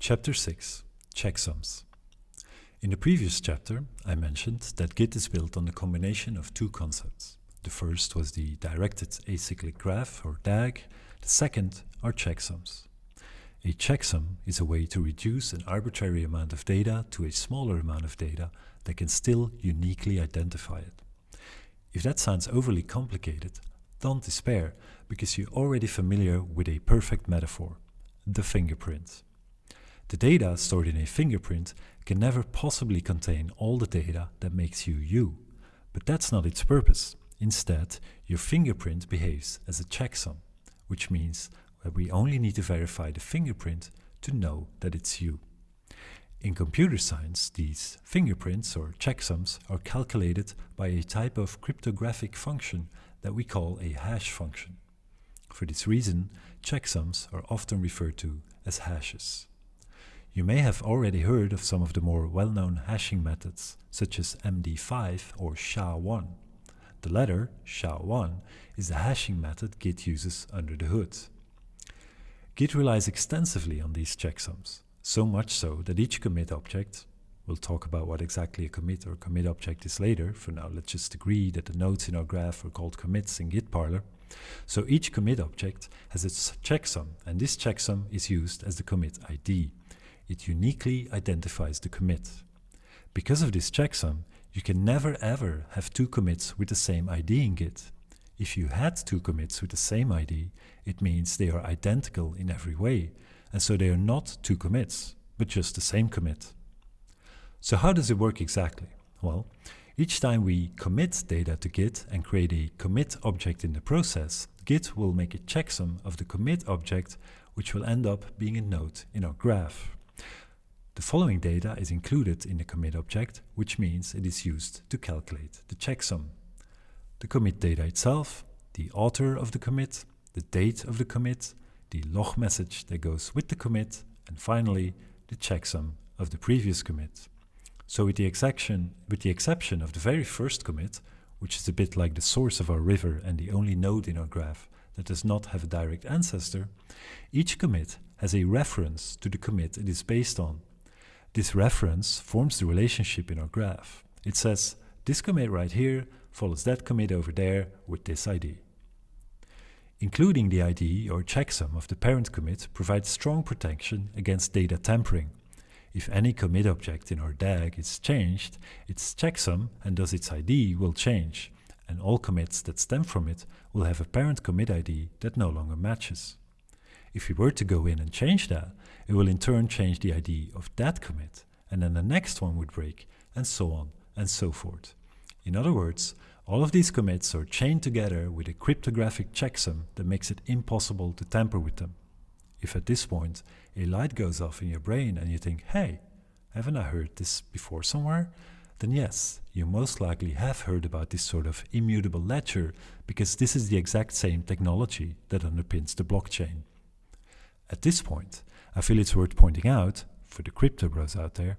Chapter 6 Checksums In the previous chapter, I mentioned that Git is built on the combination of two concepts. The first was the Directed Acyclic Graph, or DAG. The second are checksums. A checksum is a way to reduce an arbitrary amount of data to a smaller amount of data that can still uniquely identify it. If that sounds overly complicated, don't despair, because you're already familiar with a perfect metaphor, the fingerprint. The data stored in a fingerprint can never possibly contain all the data that makes you you, but that's not its purpose. Instead, your fingerprint behaves as a checksum, which means that we only need to verify the fingerprint to know that it's you. In computer science, these fingerprints or checksums are calculated by a type of cryptographic function that we call a hash function. For this reason, checksums are often referred to as hashes. You may have already heard of some of the more well-known hashing methods, such as MD5 or SHA-1. The latter, SHA-1, is the hashing method Git uses under the hood. Git relies extensively on these checksums, so much so that each commit object, we'll talk about what exactly a commit or commit object is later, for now let's just agree that the nodes in our graph are called commits in Git parlor, so each commit object has its checksum, and this checksum is used as the commit ID. It uniquely identifies the commit. Because of this checksum, you can never ever have two commits with the same ID in Git. If you had two commits with the same ID, it means they are identical in every way, and so they are not two commits, but just the same commit. So how does it work exactly? Well, each time we commit data to Git and create a commit object in the process, Git will make a checksum of the commit object, which will end up being a node in our graph. The following data is included in the commit object, which means it is used to calculate the checksum. The commit data itself, the author of the commit, the date of the commit, the log message that goes with the commit, and finally the checksum of the previous commit. So with the, exception, with the exception of the very first commit, which is a bit like the source of our river and the only node in our graph that does not have a direct ancestor, each commit has a reference to the commit it is based on. This reference forms the relationship in our graph. It says, this commit right here follows that commit over there with this ID. Including the ID or checksum of the parent commit provides strong protection against data tampering. If any commit object in our DAG is changed, its checksum and thus its ID will change, and all commits that stem from it will have a parent commit ID that no longer matches. If we were to go in and change that, it will in turn change the ID of that commit, and then the next one would break, and so on and so forth. In other words, all of these commits are chained together with a cryptographic checksum that makes it impossible to tamper with them. If at this point a light goes off in your brain and you think, hey, haven't I heard this before somewhere? Then yes, you most likely have heard about this sort of immutable ledger because this is the exact same technology that underpins the blockchain. At this point, I feel it's worth pointing out, for the crypto bros out there,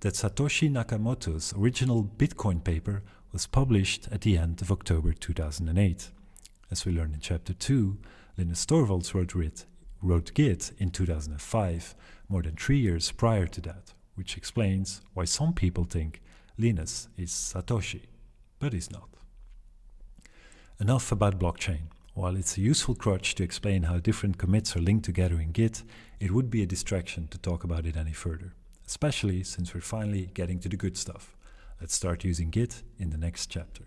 that Satoshi Nakamoto's original Bitcoin paper was published at the end of October 2008. As we learned in chapter 2, Linus Torvalds wrote wrote Git in 2005, more than three years prior to that, which explains why some people think Linus is Satoshi, but he's not. Enough about blockchain. While it's a useful crutch to explain how different commits are linked together in Git, it would be a distraction to talk about it any further, especially since we're finally getting to the good stuff. Let's start using Git in the next chapter.